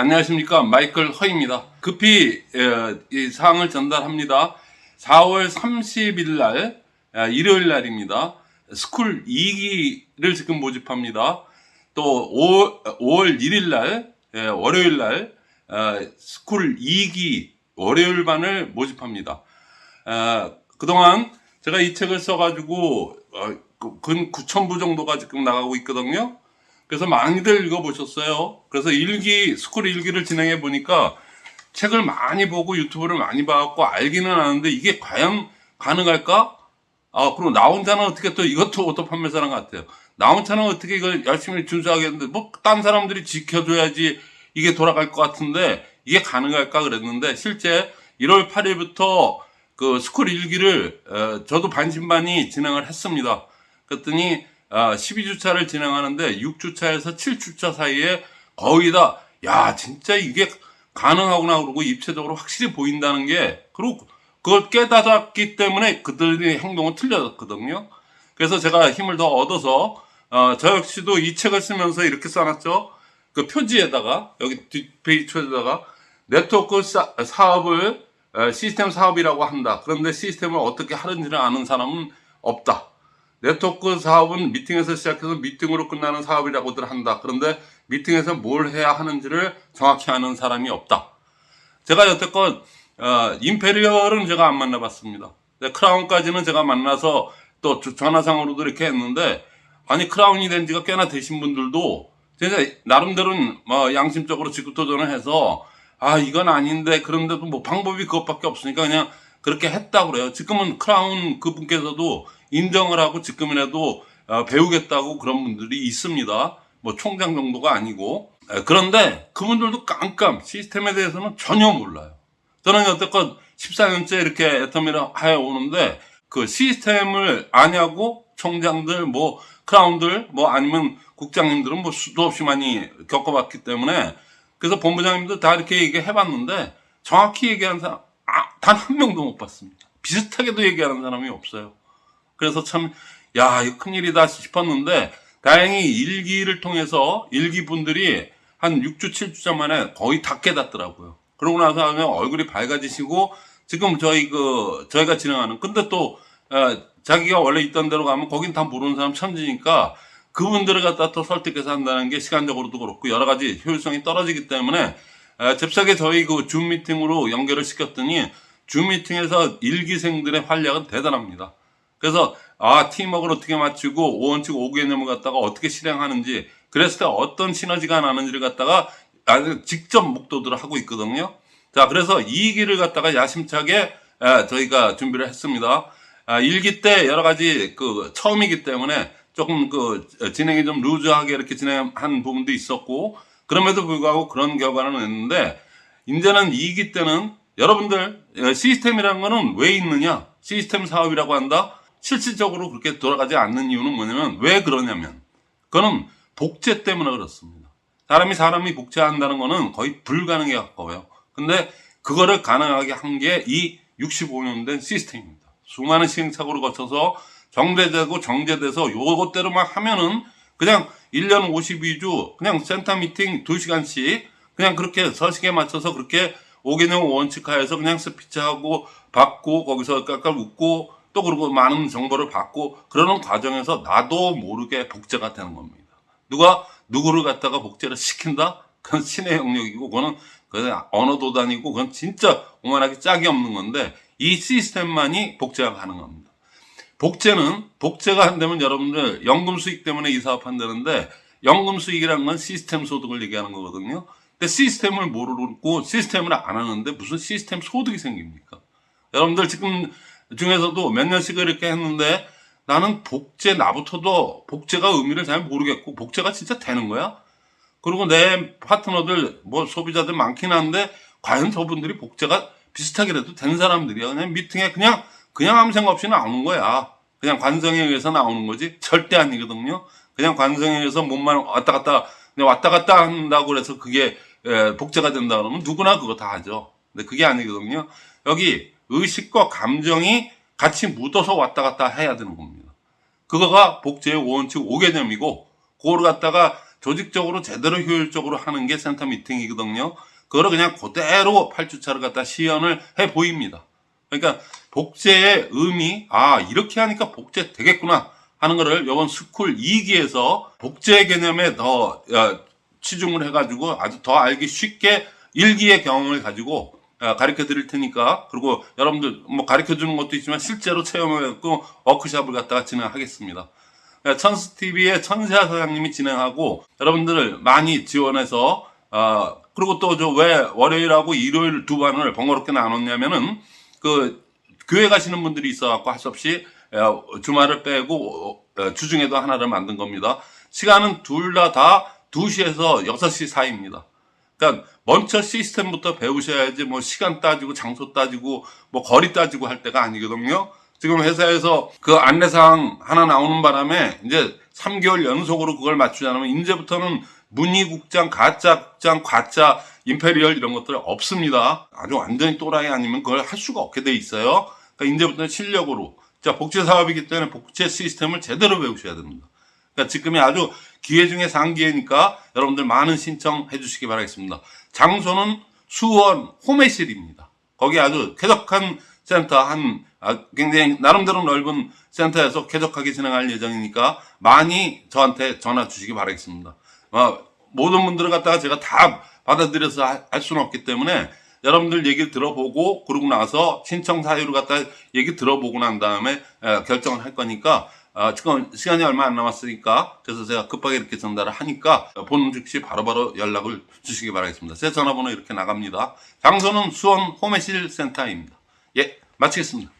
안녕하십니까 마이클 허입니다. 급히 에, 이 사항을 전달합니다. 4월 30일 날 아, 일요일 날입니다. school 2기를 지금 모집합니다. 또 5월, 5월 1일 날 에, 월요일 날 아, school 2기 월요일 반을 모집합니다. 아, 그동안 제가 이 책을 써가지고 어, 그- 근 9,000부 정도가 지금 나가고 있거든요. 그래서 많이들 읽어보셨어요. 그래서 일기, school 일기를 진행해 보니까 책을 많이 보고 유튜브를 많이 봐갖고 알기는 아는데 이게 과연 가능할까? 아, 그럼 나 혼자는 어떻게 또 이것도 auto 판매사랑 같아요. 나 혼자는 어떻게 이걸 열심히 준수하겠는데, 뭐, 딴 사람들이 지켜줘야지 이게 돌아갈 것 같은데, 이게 가능할까 그랬는데, 실제 1월 8일부터 그 school 일기를, 어, 저도 반신반의 진행을 했습니다. 그랬더니, 아, 12주차를 진행하는데 6주차에서 7주차 사이에 거의 다, 야, 진짜 이게 가능하구나 그러고 입체적으로 확실히 보인다는 게, 그리고 그걸 깨달았기 때문에 그들의 행동은 틀렸거든요. 그래서 제가 힘을 더 얻어서, 어, 저 역시도 이 책을 쓰면서 이렇게 써놨죠. 그 표지에다가, 여기 뒷페이지 표지에다가, 네트워크 사, 사업을 어, 시스템 사업이라고 한다. 그런데 시스템을 어떻게 하는지를 아는 사람은 없다. 네트워크 사업은 미팅에서 시작해서 미팅으로 끝나는 사업이라고들 한다. 그런데 미팅에서 뭘 해야 하는지를 정확히 아는 사람이 없다. 제가 여태껏 어, imperial은 제가 안 만나봤습니다. crown까지는 제가 만나서 또 저- 전화상으로도 이렇게 했는데 아니 crown이 된 지가 꽤나 되신 분들도 진짜 나름대로는 뭐 양심적으로 직급도전을 해서 아 이건 아닌데 그런데도 뭐 방법이 그것밖에 없으니까 그냥 그렇게 했다고 그래요. 지금은 크라운 그분께서도 인정을 하고 지금이라도 어, 배우겠다고 그런 분들이 있습니다. 뭐 총장 정도가 아니고 에, 그런데 그분들도 깜깜 시스템에 대해서는 전혀 몰라요. 저는 여태껏 14년째 이렇게 애터미를 하여 오는데 그 시스템을 아냐고 총장들 뭐 크라운들 뭐 아니면 국장님들은 뭐 수도 없이 많이 겪어봤기 때문에 그래서 본부장님도 다 이렇게 얘기해 봤는데 정확히 얘기하는 사람 아, 단 한 명도 못 봤습니다. 비슷하게도 얘기하는 사람이 없어요. 그래서 참, 야, 이거 큰일이다 싶었는데, 다행히 일기를 통해서 일기 분들이 한 6주, 7주차 만에 거의 다 깨닫더라고요. 그러고 나서 하면 얼굴이 밝아지시고, 지금 저희 그, 저희가 진행하는, 근데 또, 어, 자기가 원래 있던 데로 가면 거긴 다 모르는 사람 천지니까, 그분들을 갖다 또 설득해서 한다는 게 시간적으로도 그렇고, 여러 가지 효율성이 떨어지기 때문에, 어, 잽싸게 저희 그 줌 미팅으로 연결을 시켰더니, 줌 미팅에서 일기생들의 활약은 대단합니다. 그래서 아 팀워크를 어떻게 맞추고 오원칙 5개념을 갖다가 어떻게 실행하는지 그랬을 때 어떤 시너지가 나는지를 갖다가 직접 목도들을 하고 있거든요. 자 그래서 이 기를 갖다가 야심차게 아, 저희가 준비를 했습니다. 아, 일기 때 여러 가지 그 처음이기 때문에 조금 그 진행이 좀 루즈하게 이렇게 진행한 부분도 있었고 그럼에도 불구하고 그런 결과는 냈는데 이제는 2기 때는 여러분들 어, 시스템이라는 거는 왜 있느냐 시스템 사업이라고 한다 실질적으로 그렇게 돌아가지 않는 이유는 뭐냐면 왜 그러냐면 그거는 복제 때문에 그렇습니다. 사람이 사람이 복제한다는 거는 거의 불가능에 가까워요. 근데 그거를 가능하게 한 게 이 65년 된 시스템입니다. 수많은 시행착오를 거쳐서 정제되고 정제돼서 요것대로만 하면은 그냥 1년 52주 그냥 센터 미팅 2시간씩 그냥 그렇게 서식에 맞춰서 그렇게 5개념 원칙하에서 그냥 스피치하고 받고 거기서 깔깔 웃고 또 그리고 많은 정보를 받고 그러는 과정에서 나도 모르게 복제가 되는 겁니다. 누가 누구를 갖다가 복제를 시킨다? 그건 신의 영역이고 그건 언어도 아니고 그건 진짜 오만하게 짝이 없는 건데 이 시스템만이 복제가 가능합니다. 복제는 복제가 안 되면 여러분들 연금 수익 때문에 이 사업 한다는데 연금 수익이라는 건 시스템 소득을 얘기하는 거거든요. 근데 시스템을 모르고 시스템을 안 하는데 무슨 시스템 소득이 생깁니까? 여러분들 지금 중에서도 몇 년씩을 이렇게 했는데 나는 복제 나부터도 복제가 의미를 잘 모르겠고 복제가 진짜 되는 거야? 그리고 내 파트너들 뭐 소비자들 많긴 한데 과연 저분들이 복제가 비슷하게라도 된 사람들이야? 그냥 미팅에 그냥 그냥 아무 생각 없이 나오는 거야. 그냥 관성에 의해서 나오는 거지. 절대 아니거든요. 그냥 관성에 의해서 몸만 왔다 갔다 왔다 갔다 한다고 그래서 그게 에, 복제가 된다 그러면 누구나 그거 다 하죠. 근데 그게 아니거든요. 여기 의식과 감정이 같이 묻어서 왔다 갔다 해야 되는 겁니다 그거가 복제의 원칙 5개념이고 그걸 갖다가 조직적으로 제대로 효율적으로 하는 게 센터 미팅이거든요. 그거를 그냥 그대로 8주차를 갖다 시연을 해 보입니다. 그러니까 복제의 의미, 아, 이렇게 하니까 복제 되겠구나 하는 거를 이번 school 2기에서 복제 개념에 더 야, 치중을 해가지고 아주 더 알기 쉽게 1기의 경험을 가지고 가르쳐 드릴 테니까 그리고 여러분들 뭐 가르쳐 주는 것도 있지만 실제로 체험해갖고 워크샵을 갖다가 진행하겠습니다. 천스 TV의 천세아 사장님이 진행하고 여러분들을 많이 지원해서 어, 그리고 또 저 왜 월요일하고 일요일 두 반을 번거롭게 나눴냐면은 그 교회 가시는 분들이 있어갖고 할 수 없이 어, 주말을 빼고 어, 주중에도 하나를 만든 겁니다. 시간은 둘 다 다 2시에서 6시 사이입니다. 그러니까 먼저 시스템부터 배우셔야지 뭐 시간 따지고 장소 따지고 뭐 거리 따지고 할 때가 아니거든요. 지금 회사에서 그 안내사항 하나 나오는 바람에 이제 3개월 연속으로 그걸 맞추지 않으면 이제부터는 문희국장, 가짜국장, 과짜, 임페리얼 이런 것들 없습니다. 아주 완전히 또라이 아니면 그걸 할 수가 없게 돼 있어요. 그러니까 이제부터는 실력으로. 자, 복제 사업이기 때문에 복제 시스템을 제대로 배우셔야 됩니다. 그러니까 지금이 아주 기회 중에 상기회니까 여러분들 많은 신청해 주시기 바라겠습니다. 장소는 수원 호매실입니다. 거기 아주 쾌적한 센터 한 아, 굉장히 나름대로 넓은 센터에서 쾌적하게 진행할 예정이니까 많이 저한테 전화 주시기 바라겠습니다. 어, 모든 분들을 갖다가 제가 다 받아들여서 하- 할 수는 없기 때문에 여러분들 얘기를 들어보고 그러고 나서 신청 사유를 갖다 얘기 들어보고 난 다음에 에, 결정을 할 거니까 아, 지금 시간이 얼마 안 남았으니까 그래서 제가 급하게 이렇게 전달을 하니까 본 즉시 바로 바로 연락을 주시기 바라겠습니다. 제 전화번호 이렇게 나갑니다. 장소는 수원 호매실 센터입니다. 예, 마치겠습니다.